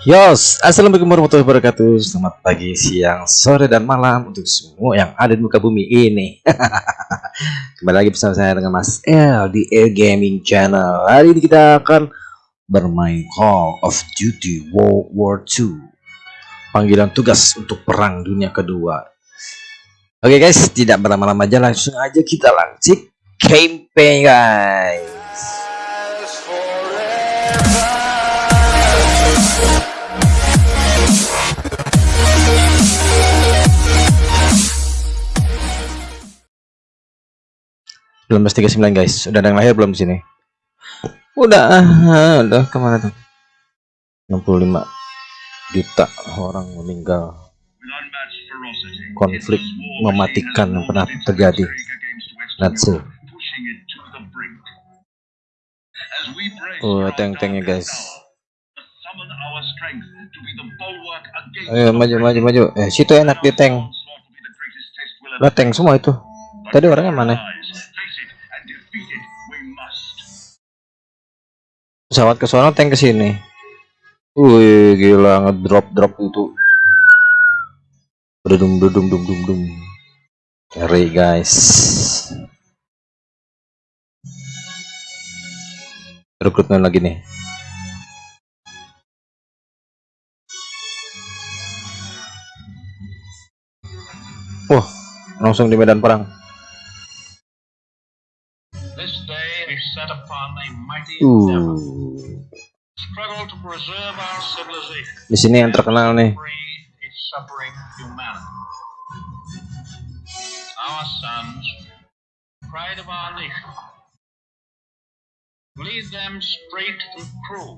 Yos, Assalamualaikum warahmatullahi wabarakatuh. Selamat pagi, siang, sore, dan malam Untuk semua yang ada di muka bumi ini. Kembali lagi bersama saya dengan Mas L Di Air Gaming Channel. Hari ini kita akan bermain Call of Duty World War II Panggilan tugas untuk perang dunia kedua. Oke guys, tidak berlama-lama aja Langsung aja kita langsung campaign guys belum 39 guys. Udah ada yang lahir belum di sini? Udah udah. Ke mana tuh? 65 juta orang meninggal. Konflik mematikan yang pernah terjadi. Nazi oh tank-tanknya guys. Ayo maju maju maju. Eh situ enak di tank lah tank semua itu. Tadi orangnya mana pesawat ke sana tank ke sini. Wih gila ngedrop drop itu. Berdum berdum dum dum dum. Carry guys. Rekrutmen lagi nih. Wah langsung di medan perang Uh. Di sini yang terkenal nih. Lead them straight and true.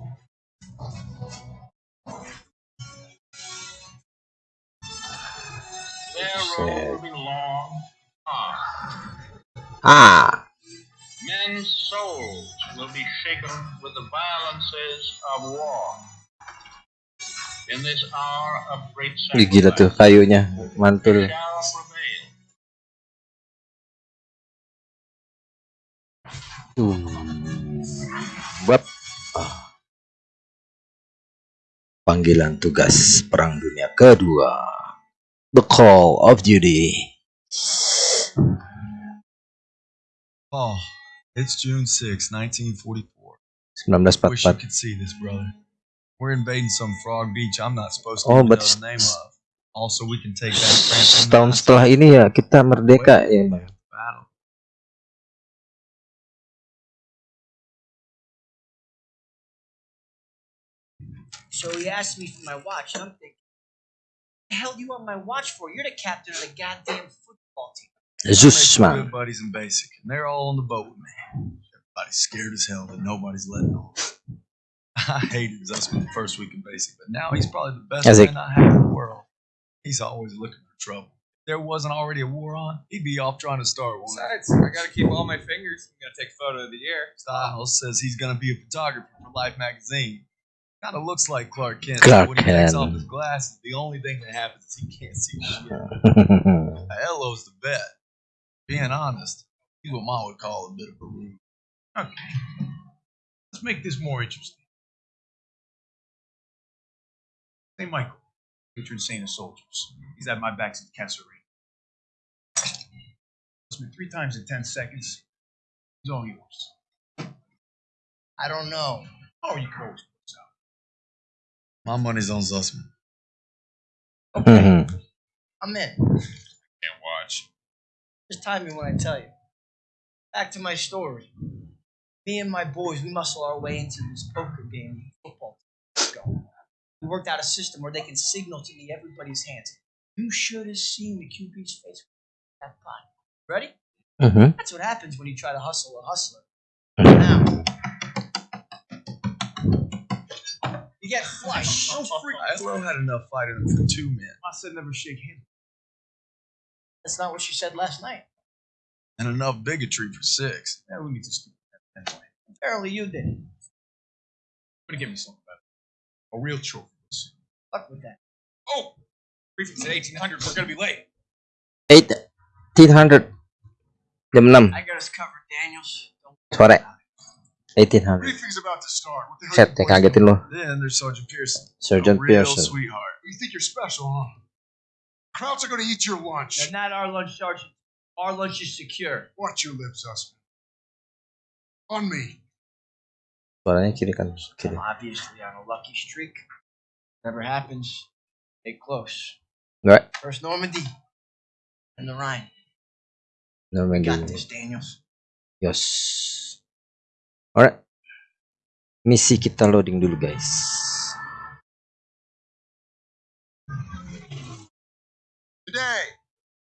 Ah. Men's souls will be shaken with the violences of war. In this hour of great Gila tuh kayunya mantul. Uh, buat ah. panggilan tugas perang dunia kedua, The Call of Duty. Oh, It's June 6, 1944. 1944. Wish you could see this, brother. We're invading some frog beach I'm not supposed to oh, but know the name of. Also, we can take back France. Tahun setelah ini ya kita merdeka ya, Bang. So he asked me for my watch, and I'm thinking, the hell do you want my watch for? You're the captain of the goddamn football team. Jesus, man. buddies in basic, and they're all on the boat with me. Everybody's scared as hell, but nobody's letting on. I hated Zussman the first week in basic, but now he's probably the best man I have in the world. He's always looking for trouble. If there wasn't already a war on, he'd be off trying to start one. Besides, I gotta keep all my fingers. I'm gonna take a photo of the year. Styles says he's gonna be a photographer for Life magazine. Kind of looks like Clark Kent. Clark when he takes off his glasses, the only thing that happens is he can't see shit. Hello's the bet being honest, he's what Mom would call a bit of a rude. Okay, let's make this more interesting. Hey, Michael, patron saint of soldiers. He's at my back since Kasserine. me three times in ten seconds. He's all yours. I don't know. Oh, you can always close out. My money's on Zussman. Okay, mm-hmm. I'm in. Can't watch. Just time me when I tell you. Back to my story. Me and my boys, we muscle our way into this poker game football team. We worked out a system where they can signal to me everybody's hands. You should have seen the QB's face that body. Ready? Mm-hmm. That's what happens when you try to hustle a hustler. Now, you get flushed. Oh, freak. had enough fighting for two men. I said never shake hands. That's not what she said last night. And enough bigotry for six. Yeah, we need to speak that anyway. Apparently you did. I'm gonna give me something better. A real trophy. Fuck with that. Oh! Briefing at 1800. We're gonna be late. 1800. Jam 6. I got us covered, Daniels. Sore. 1800. Briefing's about to start. What the hell Set, you ya boys kagetin lo. Then there's Sergeant Pearson. Sergeant Pearson. sweetheart. You think you're special, huh? Crowds are gonna eat your lunch. They're not our lunch, Sergeant. Our lunch is secure. Watch your lips, Usman. On me. Suaranya kiri kan, kiri. I'm obviously on a lucky streak. Never happens, stay close. Enggak, First Normandy and the Rhine. Normandy. Got this, Daniels. Yos. Alright. Misi kita loading dulu guys.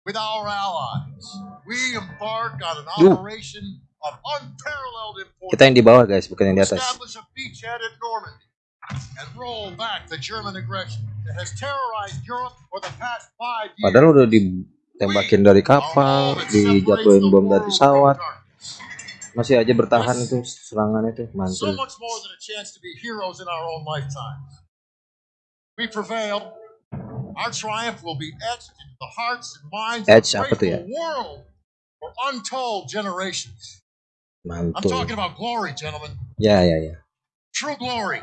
With our allies, we embark on an operation of unparalleled importance. Kita yang di bawah guys, bukan yang di atas. establish a beachhead at Normandy and roll back the German aggression that has terrorized Europe for the past five years. Padahal udah ditembakin dari kapal, dijatuhin bom dari pesawat, masih aja bertahan itu serangan itu So mantul. much more than a chance to be heroes in our own lifetimes. We prevailed. Our triumph will be etched into the hearts and minds Etched of the grateful world for untold generations. I'm talking about glory, gentlemen. Yeah, yeah, yeah. True glory.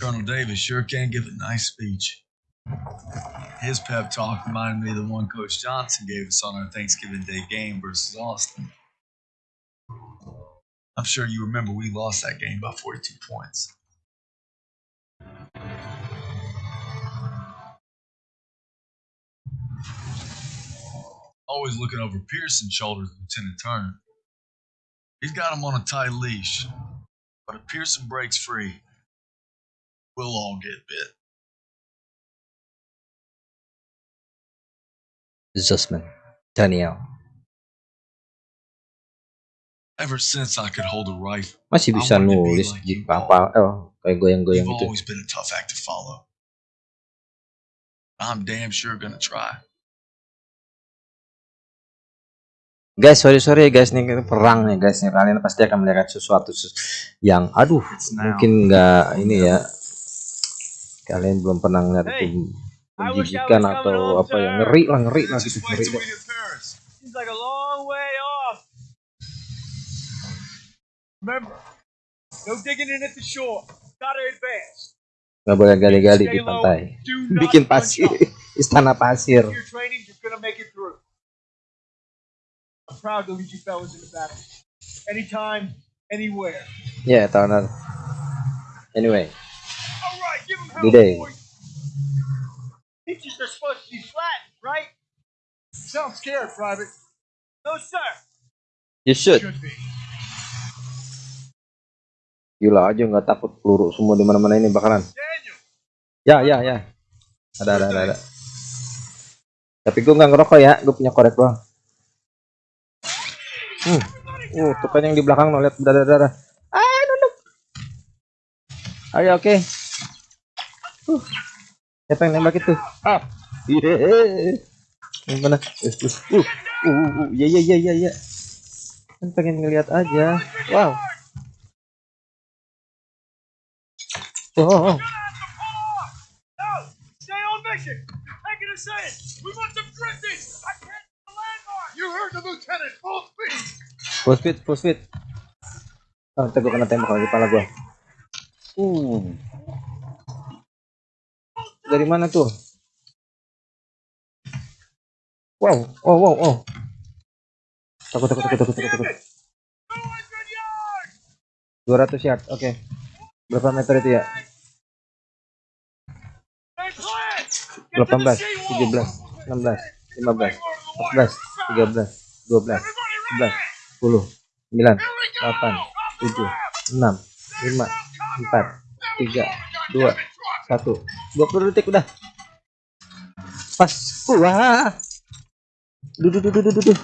Colonel Davis sure can give a nice speech. His pep talk reminded me of the one Coach Johnson gave us on our Thanksgiving Day game versus Austin. I'm sure you remember we lost that game by 42 points. Always looking over Pearson's shoulders, Lieutenant Turner. He's got him on a tight leash, but if Pearson breaks free, we'll all get bit. Zussman. Daniel. Ever since I could hold a rifle, Masih bisa nulis di kapal. Oh, kayak goyang-goyang you've itu. always been a tough act to follow. I'm damn sure gonna try. Guys, sorry sorry guys nih kita perang nih guys nih. Kalian pasti akan melihat sesuatu ses- yang aduh mungkin nggak ini ya. Kalian belum pernah ngeliat Hey, was atau apa ya. sir. ngeri lah ngeri lah gitu ngeri deh. advance. nggak boleh gali-gali di pantai. bikin pasir istana pasir I'm proud to lead you fellas into battle. Anytime, anywhere. tahun lalu anyway All right, give them hell, boys. Peaches are supposed to be flat, right? Sound scared, Private. No, sir. you should Should be. gila aja nggak takut peluru semua di mana-mana ini bakalan Daniel. ya ya ya ada ada ada, ada. tapi gue nggak ngerokok ya gue punya korek doang hmm. uh tuh kan yang di belakang no lihat darah darah ah nunduk ayo oke uh. siapa yang nembak itu ah Yeay. yang mana uh uh uh uh, uh. ya ya ya ya ya kan pengen ngeliat aja wow oh, oh, oh. We want drifting. I can't see the landmark. You heard Full speed. Full speed. Oh, kena tembak lagi kepala gue. Uh. Dari mana tuh? Wow, oh, wow, oh. Takut, takut, takut, takut, takut, takut. 200 yards. 200 yard, oke. Berapa meter itu ya? Stay clear. Get to 18, the seawall. 17, 16, 15, 14, 13, 12, 11, 10, 9, 8, 7, 6, 5, 4, 3, 2, 1. 20 detik udah. Pas. Wah. Duh, duh, duh, duh, duh, duh.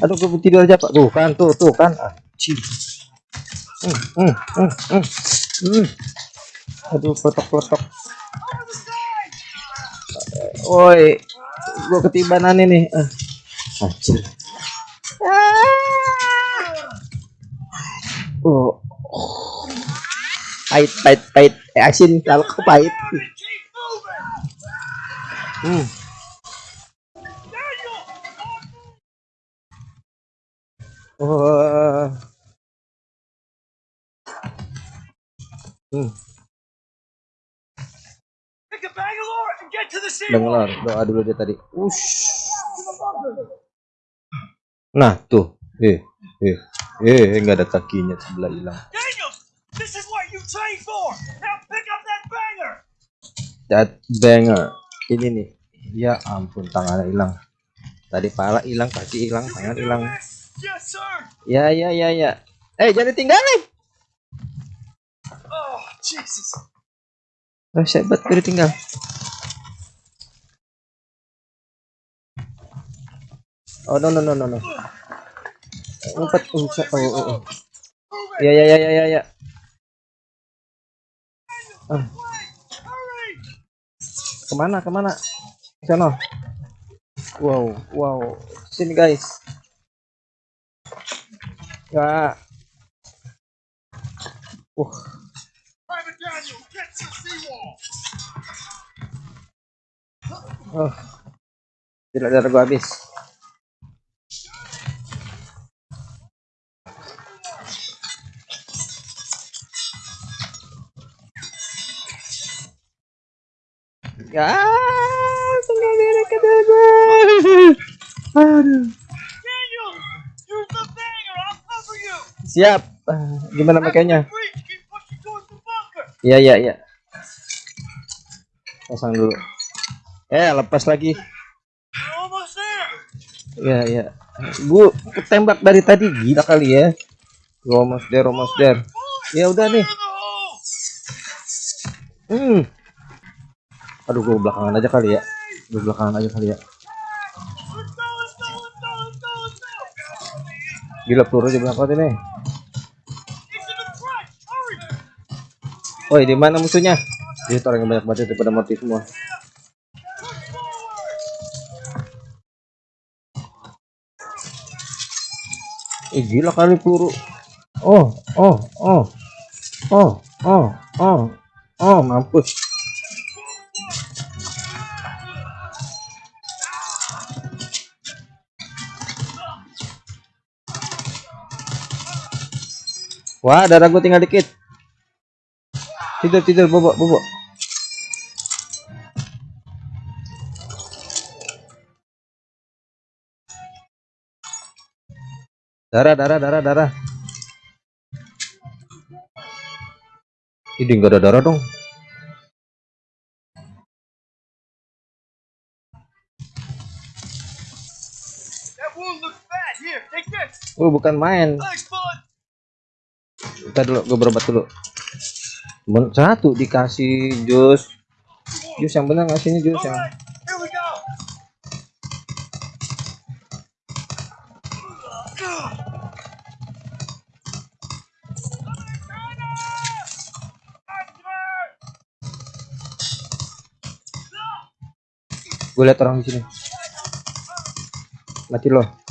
Aduh, gue tidur aja, Pak. Tuh kan, tuh, tuh kan. Anjir. Hmm, hmm, hmm, hmm. Hmm. Aduh, petok-petok. Woi, gua ketibanan ini. Ah anjir oh, oh. pahit pahit pahit eh, asin kalau kau pahit hmm. oh. Hmm. Bangalore, doa dulu dia tadi. Ush. Nah, tuh. Eh, eh, eh, nggak ada kakinya sebelah hilang. This is what you trained for. Now pick up that banger. That banger. Ini nih. Ya ampun, tangannya hilang. Tadi pala hilang, kaki hilang, tangan hilang. Yes, sir. Ya, ya, ya, ya. Eh, jangan ditinggalin. Oh, Jesus. Oh, hebat, gue ditinggal. Oh, no, no, no, no, no. Ngumpet, ngumpet. Oh, oh, oh. Ya, ya, ya, ya, ya, ya. Ah, ke mana, ke mana? Ke Sana. Wow, wow. Sini, guys. Ya. Uh, oh. Tidak darah gua habis. Ya, tinggal diri ke Aduh. Cover you. Siap. Ah, Gimana makanya? Iya, iya, iya. Pasang dulu. Eh, lepas lagi. Iya, iya. Gua ketembak dari tadi gila kali ya. Gua almost there, almost. Ya udah nih. Hmm. Aduh, gua belakangan aja kali ya. Gua belakangan aja kali ya. Gila peluru di belakang ini. Woi, di mana musuhnya? Dia orang yang banyak banget daripada mati semua. Eh, gila kali peluru. Oh, oh, oh. Oh, oh, oh. Oh, mampus. Wah, darah gue tinggal dikit. Tidur, tidur, bobok, bobok. Darah, darah, darah, darah. Ini nggak ada darah dong. Oh, bukan main. Kita dulu, gue berobat dulu. Satu dikasih jus. Jus yang benar ngasihnya jus yang. Gue liat orang di sini. Mati loh.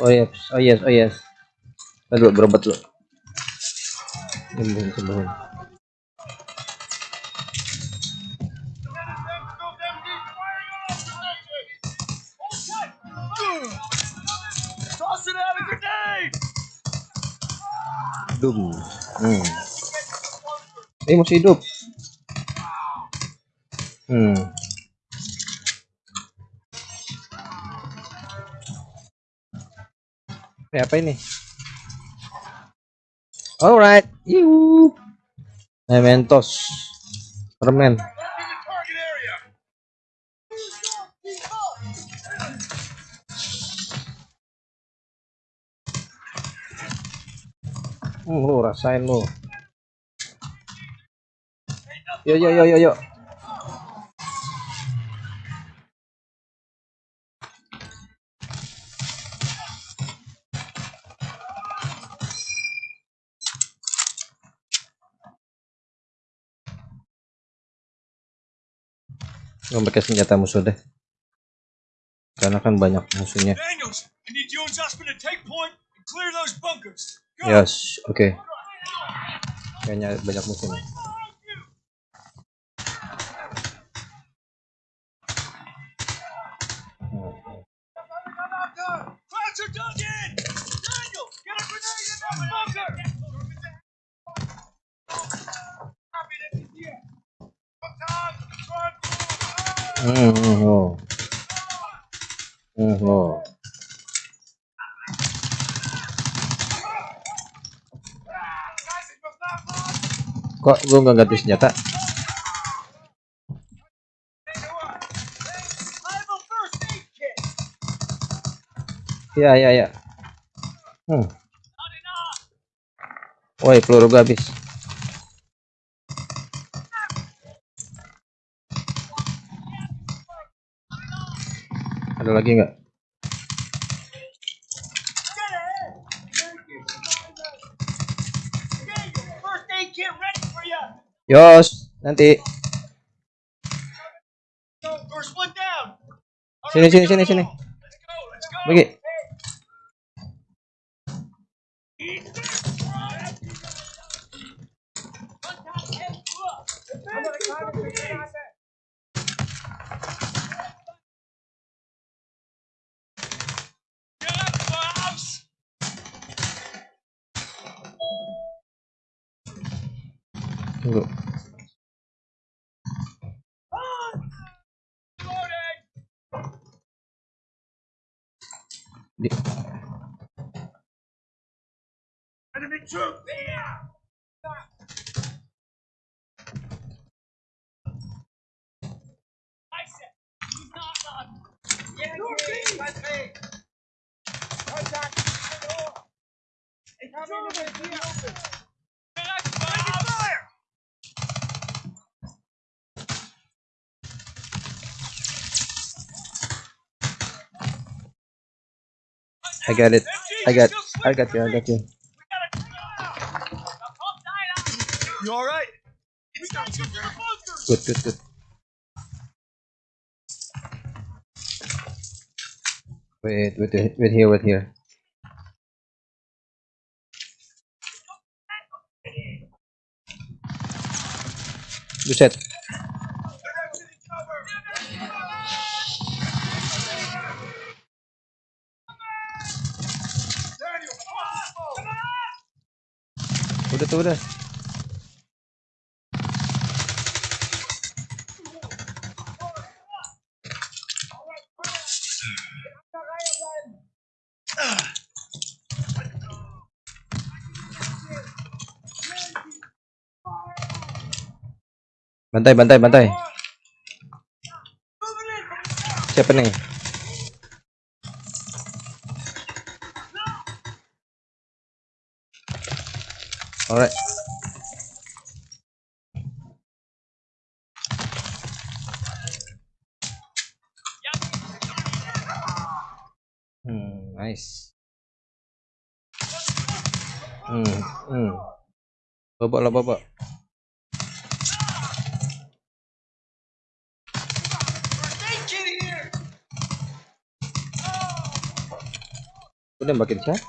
Oh yes, oh yes, oh yes. Kita dulu berobat out a grenade. Dum. Hmm. Eh masih hidup. Hmm. Ini apa ini? Alright. Yuhu. Mementos. Permen. Hmm, lu rasain lu. Yo yo yo yo yo. gue pakai senjata musuh deh. Karena kan banyak musuhnya. Yes oke okay. kayaknya banyak musuhnya Daniel, oh. Hmm, oh. Kok gue nggak ganti senjata? I have a first aid kit. Iya, iya, iya. Hmm. Woi, peluru gue habis. Ada lagi nggak? Yos, nanti. Sini, sini, sini, sini. Pergi. Go. Enemy troop here! I said, do not run! Yeah, Northeast! With me! Contact! Incoming! It's open! I got it. I got, I got you, I got you. You all right? Good, good, good. Wait, wait, wait, wait here, wait here. Buset. Bantai, bantai, bantai. Siapa nih? Alright. Hmm, nice. Hmm, hmm. Babak lah babak. Udah makin siapa?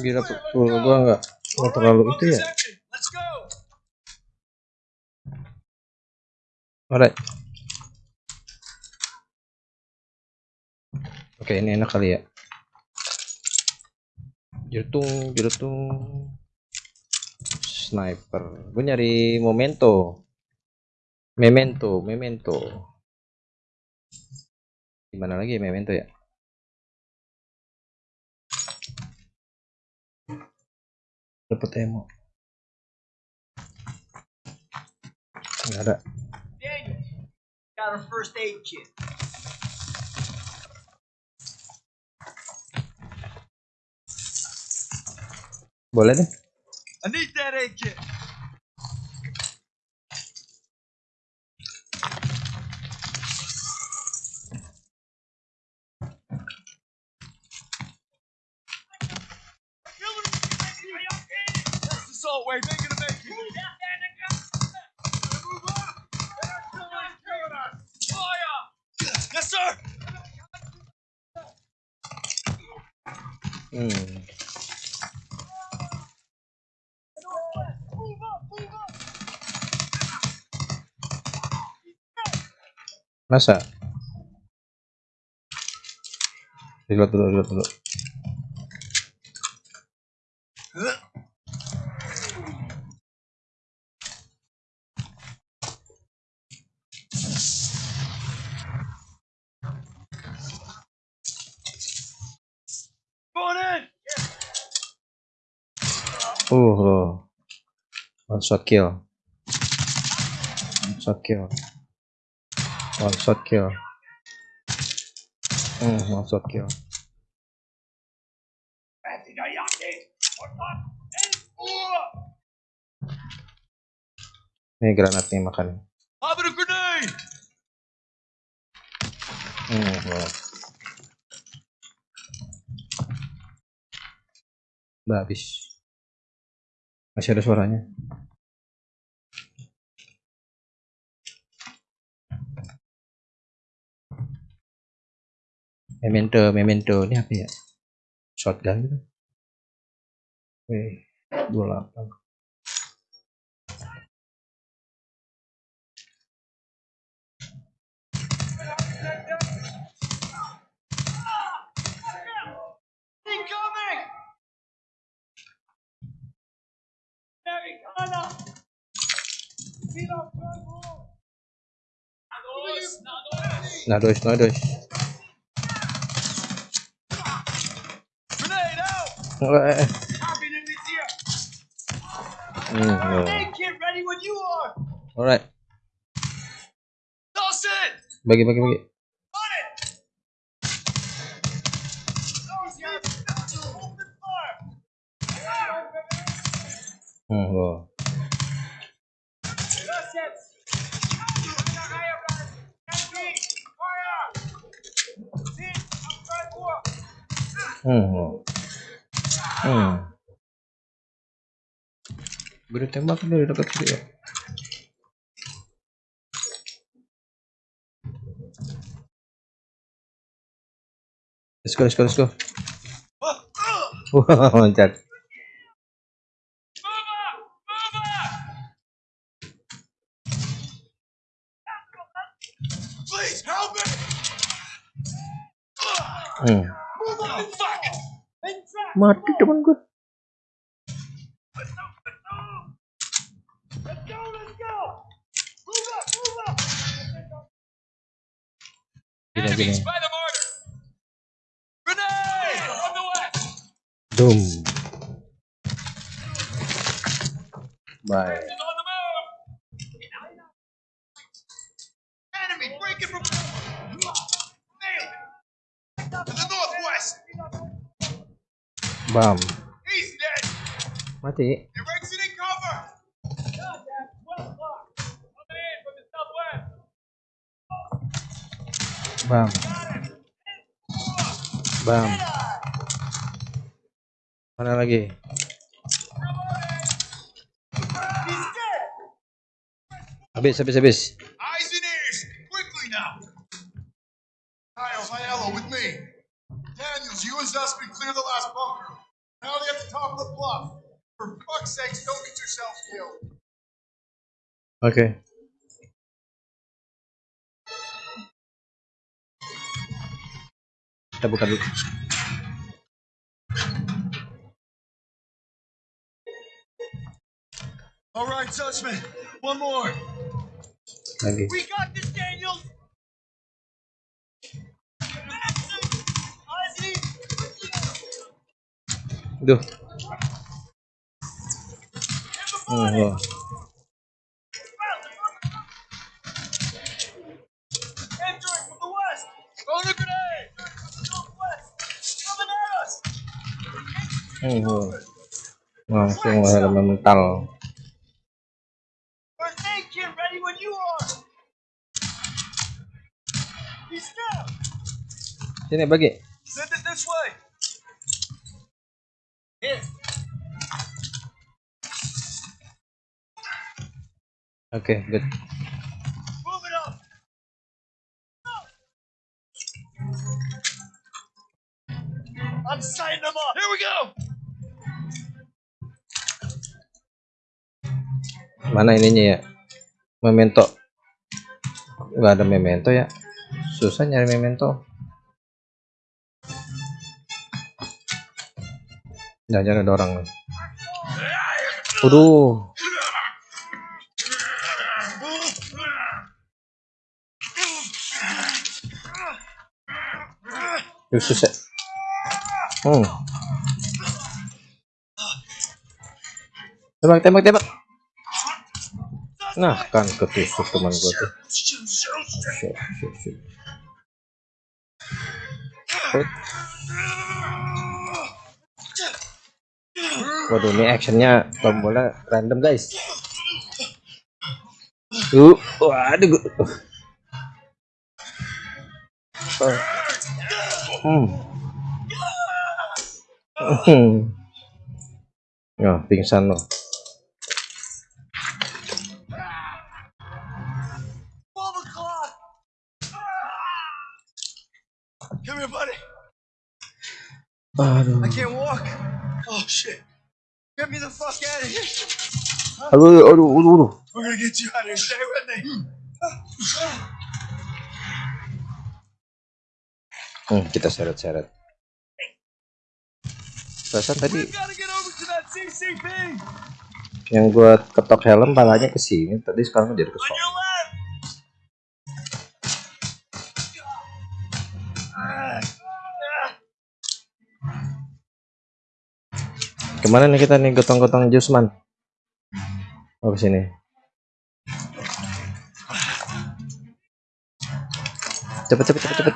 Gila peluru gua nggak nggak terlalu itu ya. Alright. Oke, ini enak kali ya. Jerutung, jerutung. Sniper. Gue nyari memento. Memento, memento. Gimana lagi memento ya? Dapat emo. Enggak ada. Boleh deh. I need that. That's the salt wave. Ain't gonna make it. Yes, sir. Hmm. Masa? Reload dulu, reload dulu. Uh, loh. One shot kill. One shot kill. One shot kill. Hmm, one shot kill. Ini granatnya makan. Lobbing a grenade! Hmm, wow. Udah habis. Masih ada suaranya. Memento, memento. Ini apa ya? Shotgun gitu. Wih, 28. Incoming! Americana! Out! Wah, Copy in this here! Hmm, oh. Hey, kid, ready when you are! Alright, Toss it! bagi bagi bagi. On it! Those guys, open fire! Hmm, oh. That's it! Fire! See? I'm trying to work! Hmm, oh. Hmm. Beri tembak dari dekat sini ya. Let's go, let's go, let's go. Wah, loncat. Please help me! Hmm. Mati teman gue. Let's go! Let's go! Let's go! Let's go! Move up! Move up! Gini, Enemies gini. by the border! Grenade! On the west! Doom. Bye. Enemy breaking from... the southwest! Bam. Bam. Mana lagi? Habis, habis, habis. Oke. Kita buka dulu. All right, Zussman, one more. Lagi. We got this, Daniels! Ozzy! Duh. Hmm, wah. Hmm, wah. Langsung helm mental. First aid kit ready when Mana ininya ya? Memento. nggak ada memento ya susah nyari memento jangan ada orang Waduh Khusus ya hmm. tembak tembak tembak nah kan ketusuk teman gue tuh. Hut. Waduh ini actionnya tombolnya random guys. Uh, waduh. gua- Uh. Hmm. Hmm. Ya, pingsan loh. Aduh. I can't walk. Oh, shit. Get me the fuck out of here. Aduh, aduh, aduh, aduh. We're gonna get you out of here. Stay with me. Hmm, kita seret-seret. Perasaan tadi yang gua ketok helm palanya ke sini, tadi sekarang jadi ke On Ke mana nih kita nih gotong-gotong Jusman? Oh, ke sini. Cepet, cepet, cepet, cepet.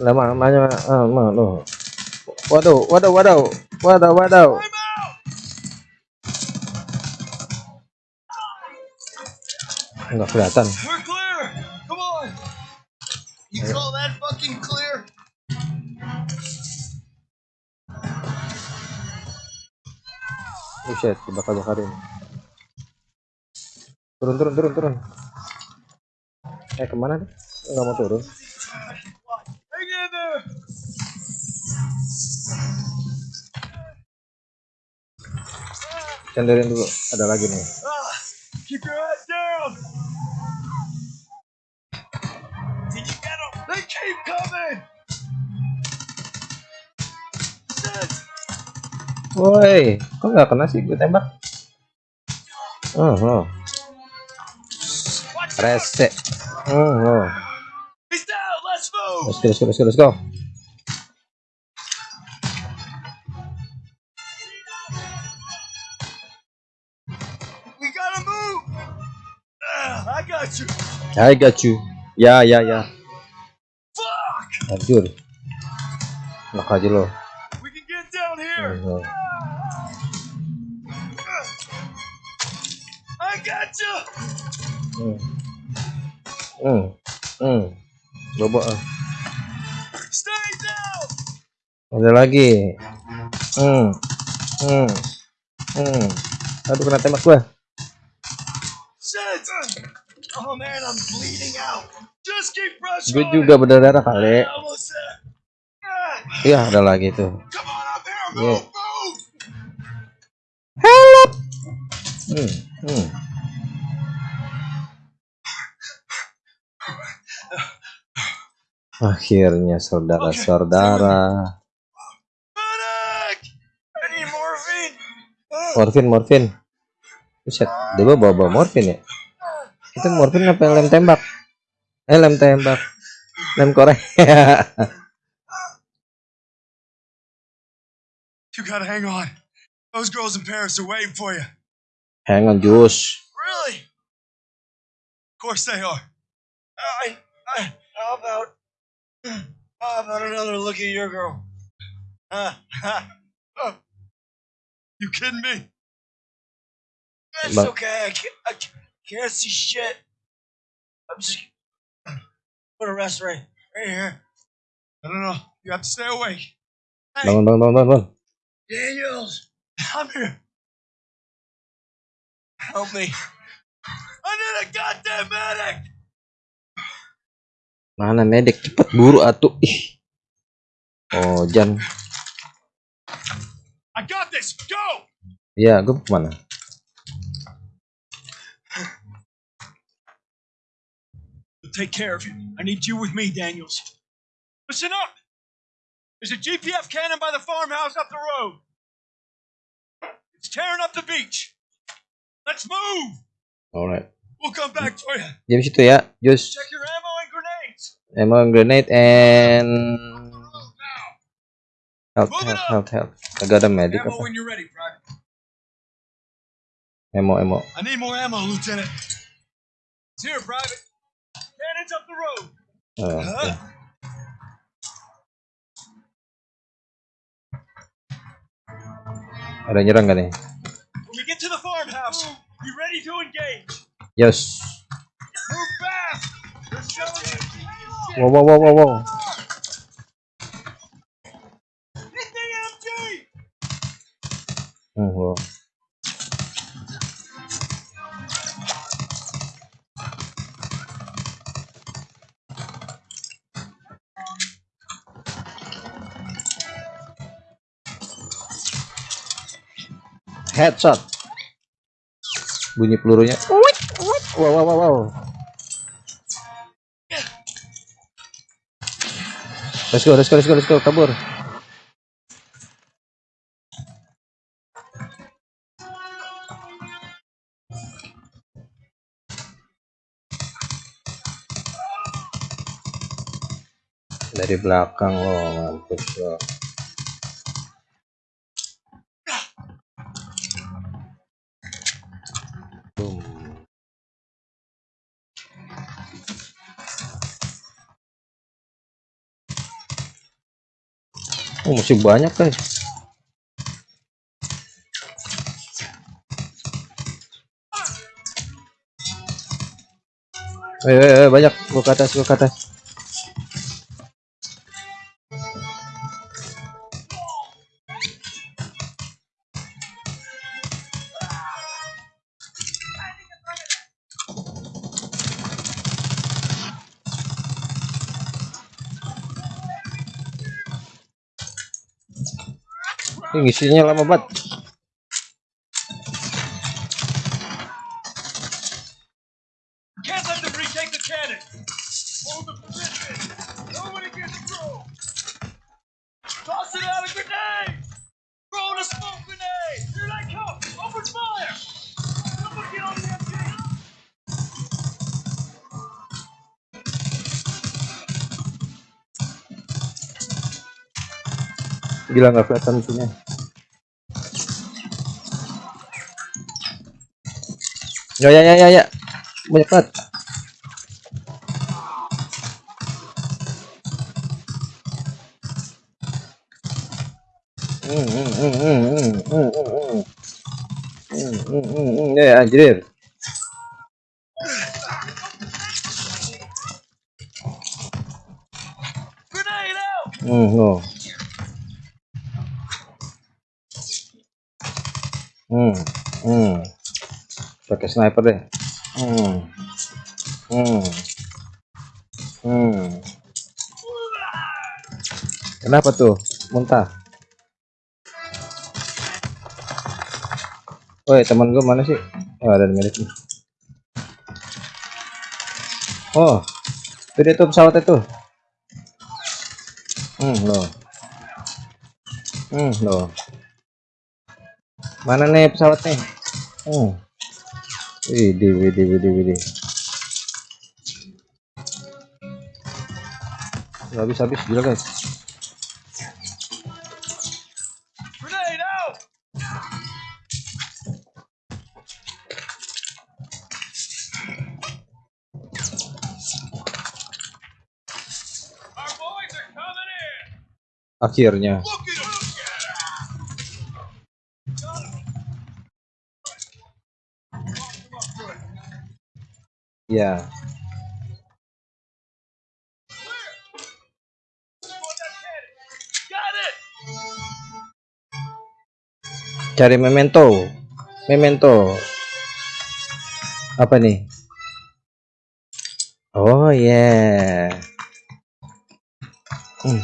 Lama, lama, ah, ma, loh. Waduh, waduh, waduh, waduh, waduh. Enggak kelihatan. Fucking clear? Buset, dibakar-bakarin. Turun, turun, turun, turun. Eh, ke mana nih? Enggak mau turun. Cenderin dulu. Ada lagi nih. Ah, keep your head keep coming. Woi, kok nggak kena sih gue tembak? Oh, oh. Out. Rese. Oh, oh. He's down. Let's go, let's go, let's go, let's go. We gotta move. Ah, I got you. I got you. Ya, ya, ya. Fuck. Hancur. Enak aja lo. We can get down here. I got you. Hmm. Hmm. Hmm. Ah. Stay down. Ada lagi. Hmm. Hmm. Hmm. Aduh kena tembak gua. Shit. Oh man, I'm bleeding out. Gue juga berdarah kali. Iya, ada lagi tuh. Yeah. move. Hmm. Hmm. Akhirnya saudara-saudara. Morfin, morfin. Buset, dia bawa bawa morfin ya. Itu morfin apa lem tembak? Eh, lem tembak. Lem korek. You gotta hang on. Those girls in Paris are waiting for you. Hang on, Jus. Really? Of course they are. I, I, how about, how about another look at your girl? Uh. You kidding me? It's okay. I can't, I can't see shit. I'm just put a rest right, right here. I don't know. You have to stay awake. Hey, Bangun, bangun, bangun, bangun. Daniels, I'm here. Help me. I need a goddamn medic. Mana medek cepet buru atuh. Ih. Oh, Jan. I got this. Go. Iya, gue ke mana? Take care of you. I need you with me, Daniels. Listen up. There's a GPF cannon by the farmhouse up the road. It's tearing up the beach. Let's move. Alright. We'll come back for you. Diam situ ya. Just Check your ammo and grenades. ammo grenade and health, Move it health, up. health, health. Kagak ada medic Ammo apa? when you're ready, Private. Ammo, ammo. I need more ammo, Lieutenant. It's here, Private. Cannons up the road. Oh? Ada nyerang gak nih? When we get to the farmhouse, be ready to engage. Yes. Move fast. They're shelling you. Wow, wow, wow, wow, wow. Hit the MG. Hmm, wow. Headshot. Bunyi pelurunya. Wow, wow, wow, wow. Let's go, let's go, let's go, let's go, kabur. Dari belakang loh, mampus loh. Oh, masih banyak guys. Ayo, ayo, ayo, banyak. Gua ke atas, gua ke atas. On the MG. Gila nggak kelihatan musuhnya. Ya ya ya ya ya. Banyak banget. Hmm, hmm, hmm, hmm, hmm, hmm, hmm, hmm. Hmm, hmm, hmm, hmm. Ya anjir. Grenade out. Hmm, no. Hmm, hmm. Pakai sniper deh. Hmm. Hmm. Hmm. Kenapa tuh? Muntah. Woi, teman gue mana sih? Oh, ada milik nih. Oh, itu dia tuh pesawat itu. Hmm, loh. Hmm, loh. Mana nih pesawat nih? Hmm. Widih, widih, widih, widih. Habis, habis, gila guys. Akhirnya. Look Ya. Cari memento. Memento. Apa nih? Oh yeah. Hmm.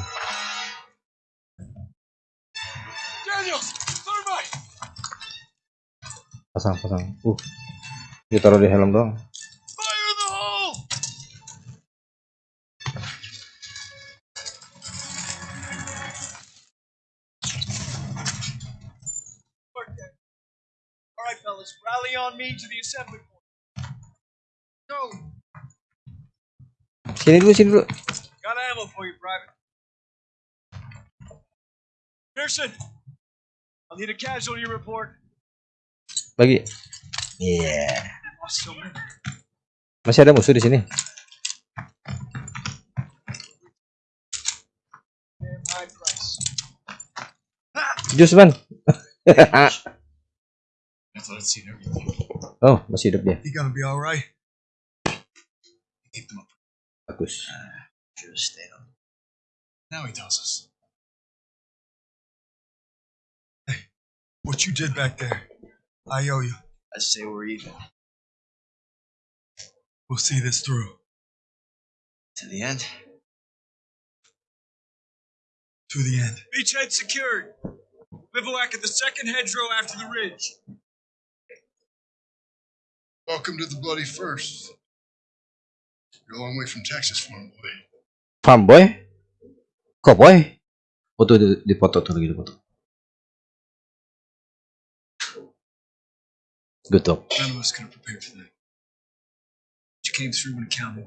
Pasang, pasang. Uh, ditaruh di helm doang. Fellas, rally on me to the assembly point. Go. sini dulu sini dulu Got ammo for you, Private. Pearson, I'll need a casualty report. bagi iya Lost so many. masih ada musuh di sini jus man thought I'd seen everything. oh masih hidup dia He gonna be alright? Keep them up. bagus uh, Should have stayed on. Now he tells us. Hey, what you did back there, I owe you. I say we're even. We'll see this through. To the end. To the end. Beachhead secured. Bivouac at the second hedgerow after the ridge. Welcome to the bloody first. You're a long way from Texas, farm boy. farm boy kok boy foto di, di foto tuh lagi di good talk None of us could have prepared for that. You came through when it counted.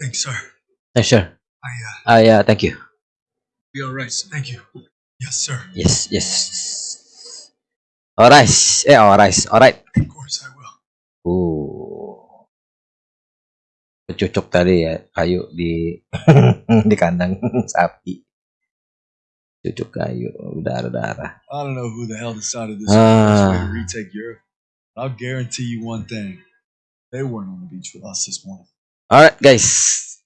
Thanks, sir. yeah, sure I, uh, ah yeah thank you be alright, sir. Thank you. Yes, sir. yes yes alright eh alright alright Of course I will. uh cocok tadi ya kayu di di kandang sapi cucuk kayu darah darah I don't know who the hell decided this best way to Ah. retake Europe. I'll guarantee you one thing. They weren't on the beach with us this morning. Alright guys,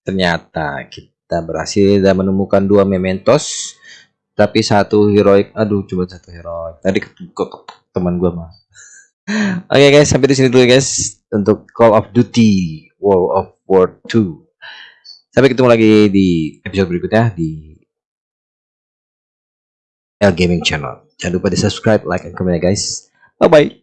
ternyata kita berhasil dan menemukan dua mementos, tapi satu heroic. Aduh, cuma satu heroic. Tadi ke- teman gua mah. Oke guys, sampai di sini dulu guys untuk Call of Duty World of War 2. Sampai ketemu lagi di episode berikutnya di L Gaming Channel. Jangan lupa di subscribe, like, and comment ya guys. Bye bye.